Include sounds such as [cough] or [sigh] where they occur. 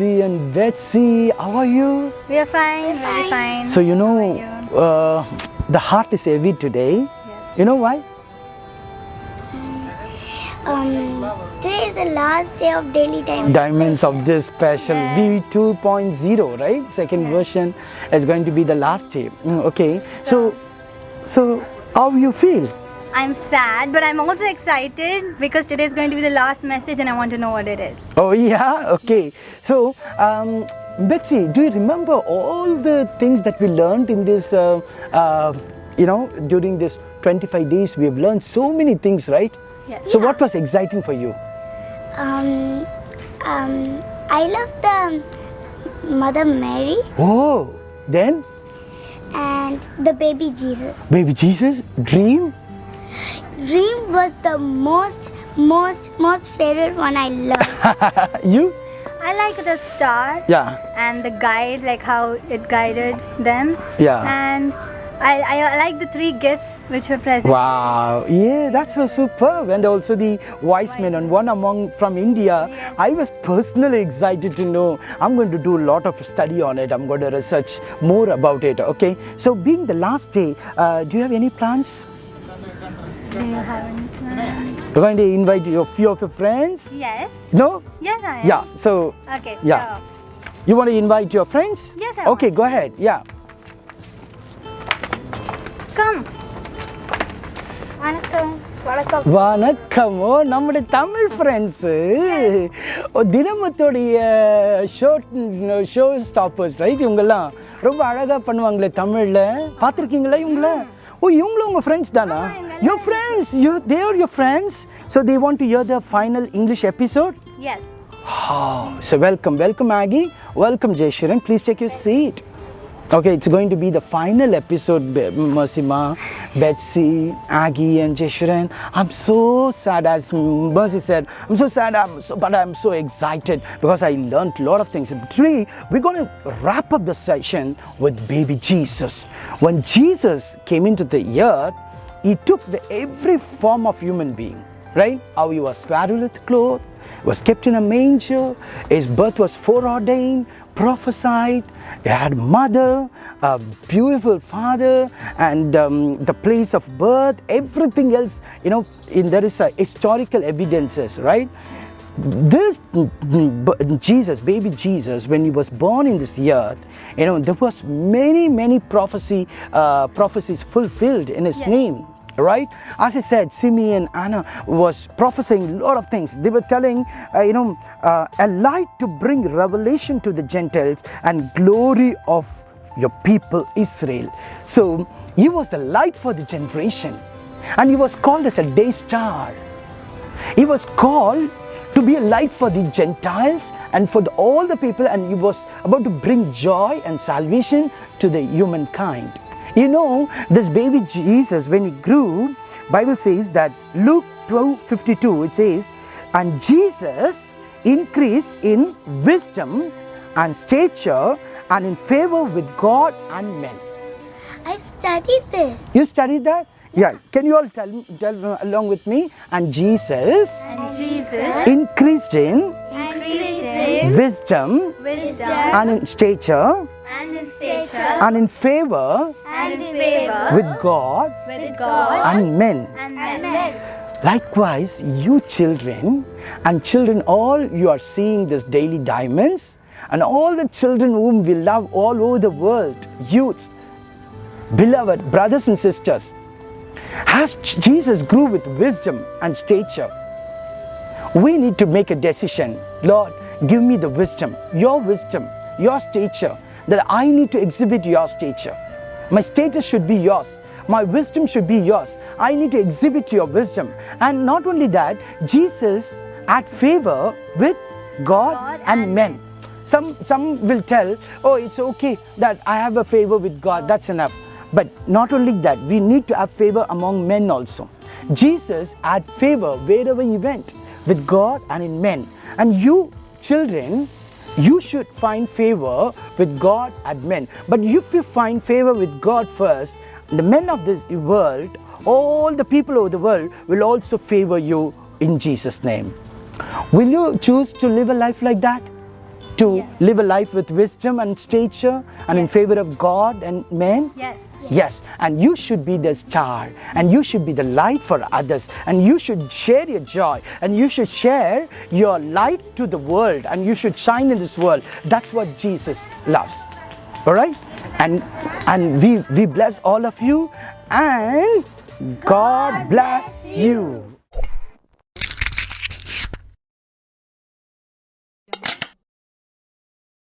morning, Mercy and Betsy. How are you? We are fine, We very fine. So you know, How uh, the heart is heavy today. Yes. You know why? Um, today is the last day of daily time. Diamonds of this special Yes. V 2.0, right? Second version is going to be the last day. Mm, okay. So, so how you feel? I'm sad, but I'm also excited because today is going to be the last message and I want to know what it is. Oh yeah. Okay. So, um, Betsy, do you remember all the things that we learned in this? Uh, uh, you know, during this 25 days, we have learned so many things, right? Yes. So, what was exciting for you? Um, um, I love the Mother Mary Oh, then and the baby Jesus. baby Jesus, dream. Dream was the most, most, most favorite one I love. [laughs] you? I like the star Yeah, and the guide, like how it guided them. yeah. And I, I, like the three gifts which were present. Wow, yeah, that's so superb. And also the wise men, and one among from India. Yes. I was personally excited to know. I'm going to do a lot of study on it. I'm going to research more about it. Okay, so being the last day, uh, do you have any plans? Do you have any plans? You're going to invite a few of your friends? Yes. No? Yes, I am. Yeah. So Okay, so. Yeah. you want to invite your friends? Yes, I Okay, go ahead. Yeah. Come. வணக்கம் வணக்கம் வணக்கமோ நம்முடைய Tamil friends தினமத்துடைய show show stoppers right இவங்கெல்லாம் ரொம்ப அழகாக பண்ணுவாங்களே தமிழில் பார்த்துருக்கீங்களா இவங்கள ஓ இவங்களும் உங்கள் ஃப்ரெண்ட்ஸ் தானா Your friends, you, they are your friends. So they want to hear the final English episode? Yes. Oh, so welcome, welcome Maggie. Welcome Jeshurun. Please take your seat. Okay, it's going to be the final episode, Masima, Betsy, Aggie and Jeshurun. I'm so sad, as Mercy said, I'm so sad, I'm so, but I'm so excited because I learned a lot of things. Three, we're going to wrap up the session with baby Jesus. When Jesus came into the earth, he took the every form of human being, right? How he was swaddled with clothes, was kept in a manger, his birth was foreordained, prophesied, he had mother, a beautiful father, and um, the place of birth, everything else, you know, in, there is a historical evidences, right? This Jesus, baby Jesus, when he was born in this earth, you know, there was many, many prophecy, uh, prophecies fulfilled in his Yes. name right? As i said simeon anna was prophesying a lot of things. They were telling uh, you know uh, a light to bring revelation to the gentiles and glory of your people israel. So he was the light for the generation. And he was called as a day star. He was called to be a light for the Gentiles and for the, all the people, and he was about to bring joy and salvation to the humankind. You know, this baby Jesus, when he grew, Bible says that Luke 12 52, it says, and Jesus increased in wisdom and stature and in favor with God and men. I studied this. You studied that? Yeah. Can you all tell, tell along with me? And Jesus And Jesus increased in increased in wisdom wisdom and in stature and in stature and in favor and in favor with God with God and men. and men. Likewise, you children and children, all you are seeing this daily diamonds, and all the children whom we love all over the world, youths, beloved brothers and sisters, as Jesus grew with wisdom and stature, we need to make a decision. Lord, give me the wisdom, your wisdom, your stature, that I need to exhibit your stature. My status should be yours. My wisdom should be yours. I need to exhibit your wisdom. And not only that, Jesus had favor with God, God and, and men. Some, some will tell, oh, it's okay that I have a favor with God, that's enough. But not only that, we need to have favor among men also. Jesus had favor wherever he went with God and in men. And you, children, you should find favor with God and men. But if you find favor with God first, the men of this world, all the people of the world will also favor you in Jesus' name. Will you choose to live a life like that? To Yes. live a life with wisdom and stature and in favor of God and men? Yes. Yes, and you should be the star, and you should be the light for others, and you should share your joy, and you should share your light to the world, and you should shine in this world. That's what Jesus loves. All right, and and we we bless all of you, and God bless you.